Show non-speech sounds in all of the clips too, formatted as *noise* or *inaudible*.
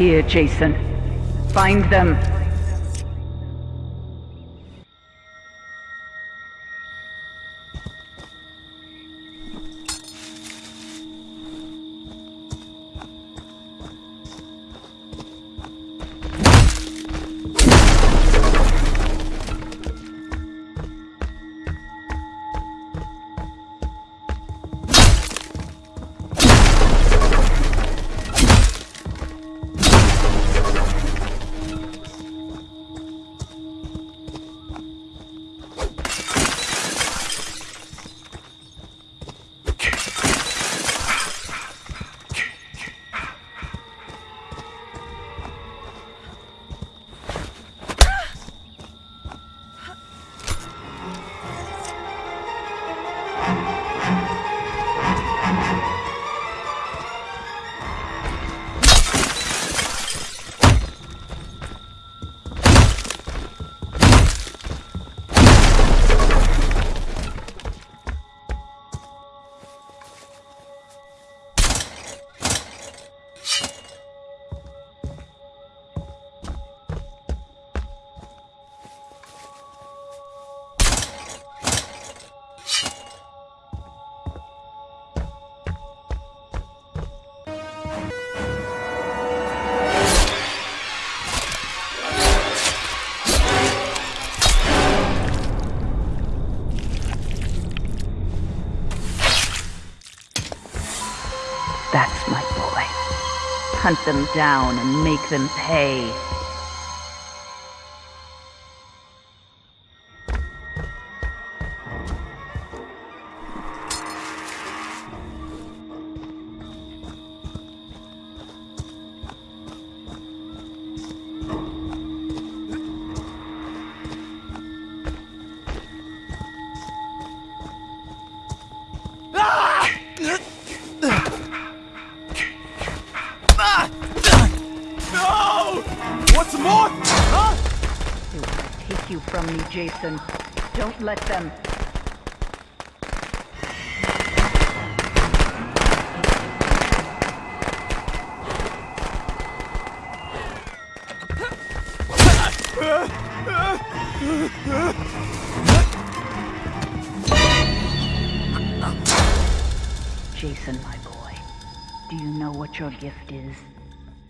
Here, Jason. Find them. That's my boy. Hunt them down and make them pay. What's more? Huh? Will take you from me, Jason. Don't let them. Jason, my boy, do you know what your gift is?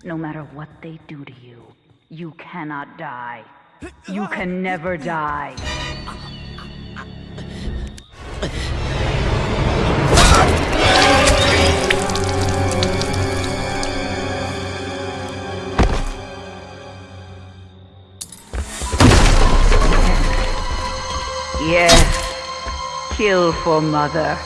No matter what they do to you, you cannot die. *laughs* You can never die. Yes. Kill for mother.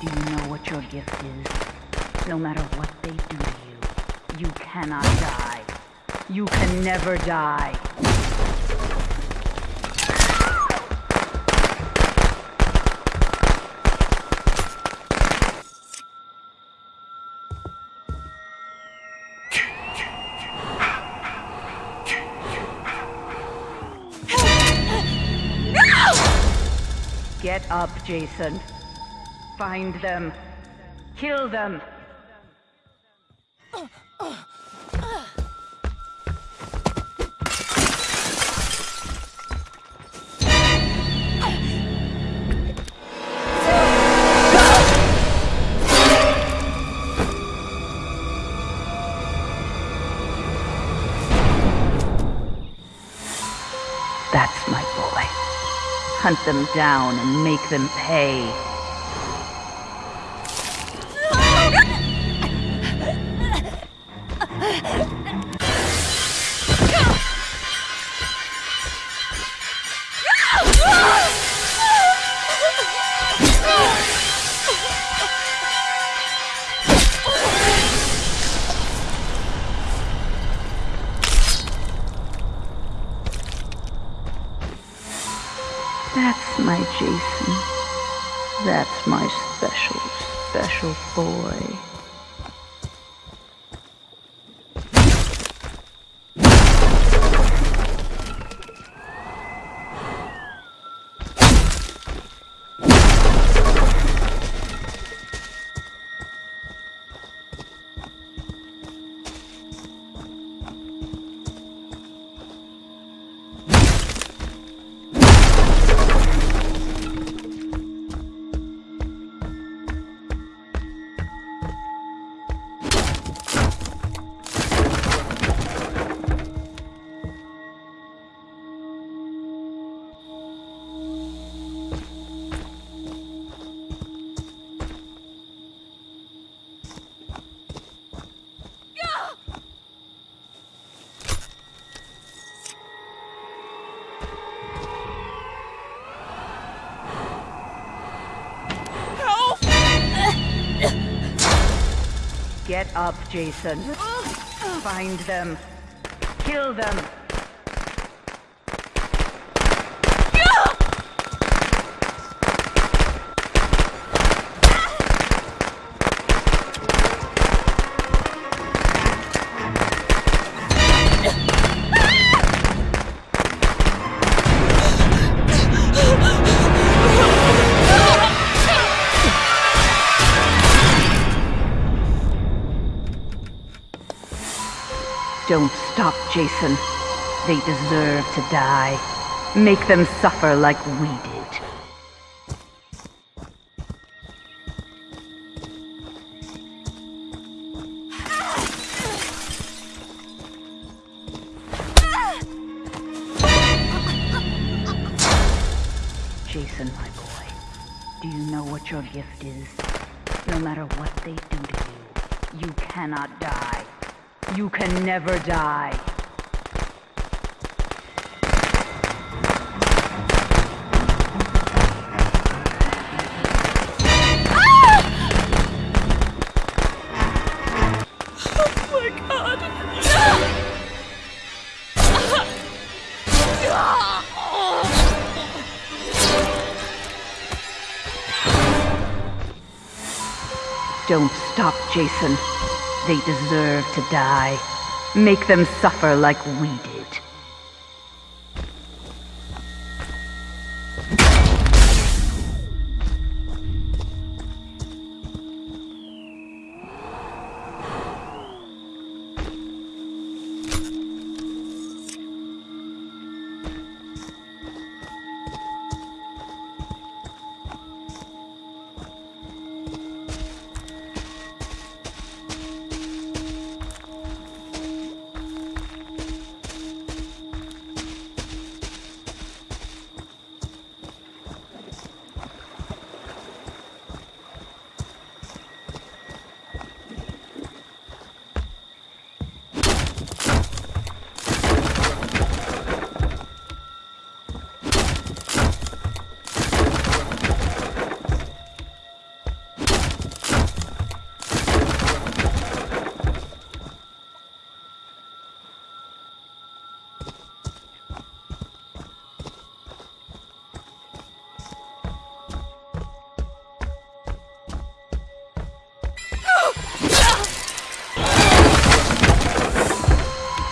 Do you know what your gift is? No matter what they do to you, you cannot die. You can never die. Get up, Jason. Find them. Kill them. That's my boy. Hunt them down and make them pay. That's my special, special boy. Get up, Jason. Find them. Kill them. Don't stop, Jason. They deserve to die. Make them suffer like we did. Jason, my boy, do you know what your gift is? No matter what they do to you, you cannot die. You can never die. Don't stop, Jason. They deserve to die. Make them suffer like we did.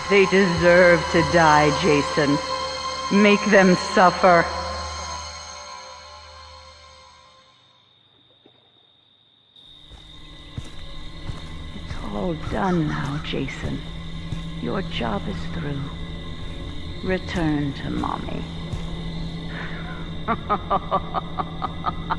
They deserve to die, Jason. Make them suffer. It's all done now, Jason. Your job is through. Return to Mommy. *laughs*